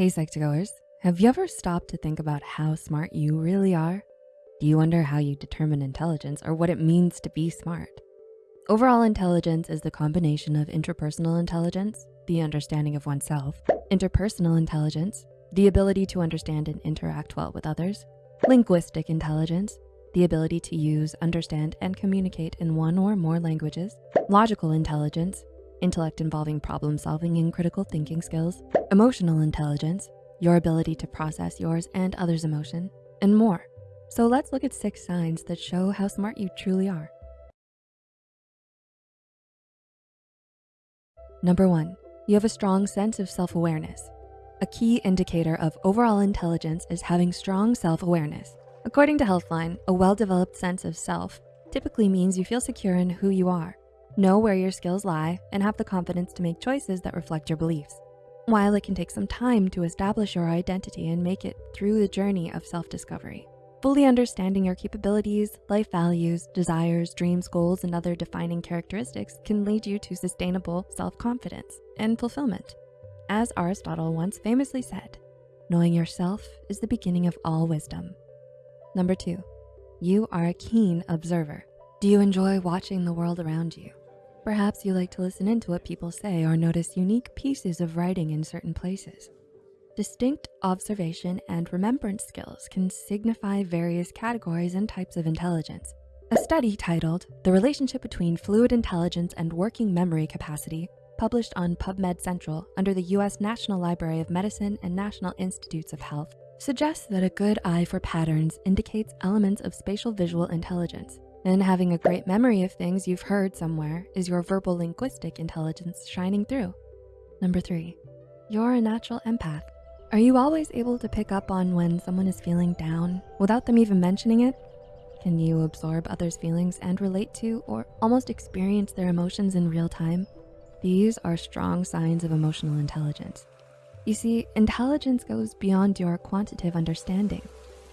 Hey Psych2Goers, have you ever stopped to think about how smart you really are? Do you wonder how you determine intelligence or what it means to be smart? Overall intelligence is the combination of intrapersonal intelligence, the understanding of oneself, interpersonal intelligence, the ability to understand and interact well with others, linguistic intelligence, the ability to use, understand, and communicate in one or more languages, logical intelligence, intellect involving problem solving and critical thinking skills, emotional intelligence, your ability to process yours and others' emotion, and more. So let's look at six signs that show how smart you truly are. Number one, you have a strong sense of self-awareness. A key indicator of overall intelligence is having strong self-awareness. According to Healthline, a well-developed sense of self typically means you feel secure in who you are Know where your skills lie and have the confidence to make choices that reflect your beliefs. While it can take some time to establish your identity and make it through the journey of self-discovery, fully understanding your capabilities, life values, desires, dreams, goals, and other defining characteristics can lead you to sustainable self-confidence and fulfillment. As Aristotle once famously said, knowing yourself is the beginning of all wisdom. Number two, you are a keen observer. Do you enjoy watching the world around you? Perhaps you like to listen into what people say or notice unique pieces of writing in certain places. Distinct observation and remembrance skills can signify various categories and types of intelligence. A study titled The Relationship Between Fluid Intelligence and Working Memory Capacity published on PubMed Central under the US National Library of Medicine and National Institutes of Health suggests that a good eye for patterns indicates elements of spatial visual intelligence and having a great memory of things you've heard somewhere is your verbal linguistic intelligence shining through. Number three, you're a natural empath. Are you always able to pick up on when someone is feeling down without them even mentioning it? Can you absorb others' feelings and relate to or almost experience their emotions in real time? These are strong signs of emotional intelligence. You see, intelligence goes beyond your quantitative understanding.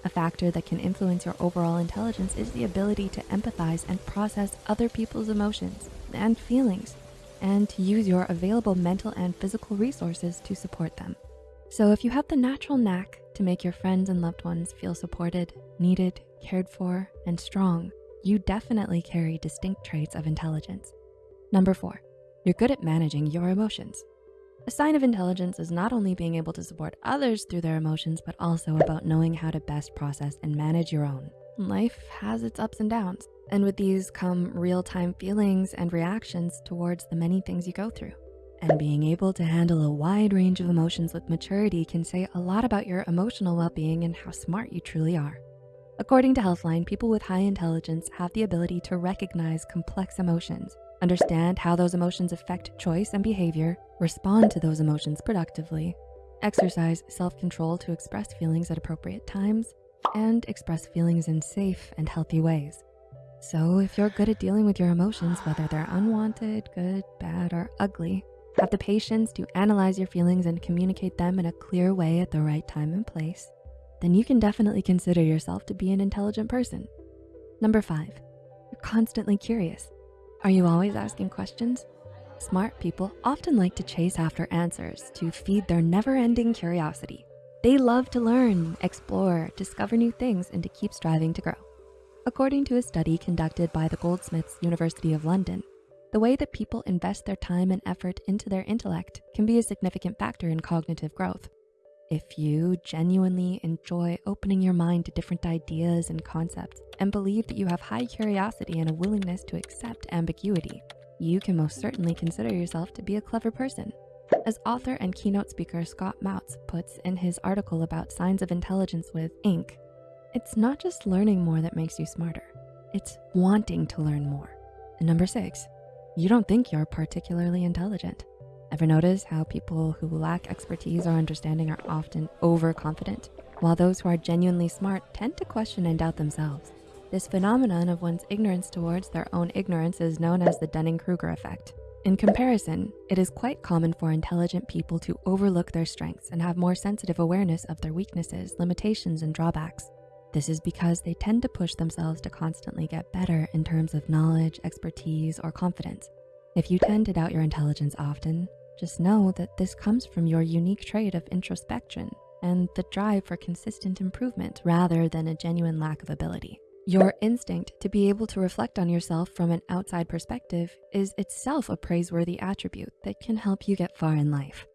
A factor that can influence your overall intelligence is the ability to empathize and process other people's emotions and feelings and to use your available mental and physical resources to support them. So if you have the natural knack to make your friends and loved ones feel supported, needed, cared for, and strong, you definitely carry distinct traits of intelligence. Number four, you're good at managing your emotions. A sign of intelligence is not only being able to support others through their emotions, but also about knowing how to best process and manage your own. Life has its ups and downs, and with these come real-time feelings and reactions towards the many things you go through. And being able to handle a wide range of emotions with maturity can say a lot about your emotional well-being and how smart you truly are. According to Healthline, people with high intelligence have the ability to recognize complex emotions understand how those emotions affect choice and behavior, respond to those emotions productively, exercise self-control to express feelings at appropriate times, and express feelings in safe and healthy ways. So if you're good at dealing with your emotions, whether they're unwanted, good, bad, or ugly, have the patience to analyze your feelings and communicate them in a clear way at the right time and place, then you can definitely consider yourself to be an intelligent person. Number five, you're constantly curious. Are you always asking questions? Smart people often like to chase after answers to feed their never-ending curiosity. They love to learn, explore, discover new things, and to keep striving to grow. According to a study conducted by the Goldsmiths University of London, the way that people invest their time and effort into their intellect can be a significant factor in cognitive growth. If you genuinely enjoy opening your mind to different ideas and concepts and believe that you have high curiosity and a willingness to accept ambiguity, you can most certainly consider yourself to be a clever person. As author and keynote speaker Scott Mautz puts in his article about signs of intelligence with Inc., it's not just learning more that makes you smarter, it's wanting to learn more. And number six, you don't think you're particularly intelligent. Ever notice how people who lack expertise or understanding are often overconfident, while those who are genuinely smart tend to question and doubt themselves? This phenomenon of one's ignorance towards their own ignorance is known as the Dunning-Kruger effect. In comparison, it is quite common for intelligent people to overlook their strengths and have more sensitive awareness of their weaknesses, limitations, and drawbacks. This is because they tend to push themselves to constantly get better in terms of knowledge, expertise, or confidence. If you tend to doubt your intelligence often, Just know that this comes from your unique trait of introspection and the drive for consistent improvement rather than a genuine lack of ability. Your instinct to be able to reflect on yourself from an outside perspective is itself a praiseworthy attribute that can help you get far in life.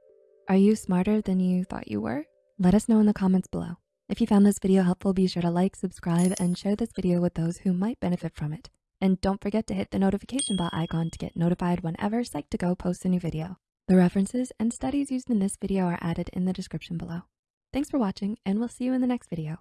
Are you smarter than you thought you were? Let us know in the comments below. If you found this video helpful, be sure to like, subscribe, and share this video with those who might benefit from it. And don't forget to hit the notification bell icon to get notified whenever Psych2Go posts a new video. The references and studies used in this video are added in the description below. Thanks for watching, and we'll see you in the next video.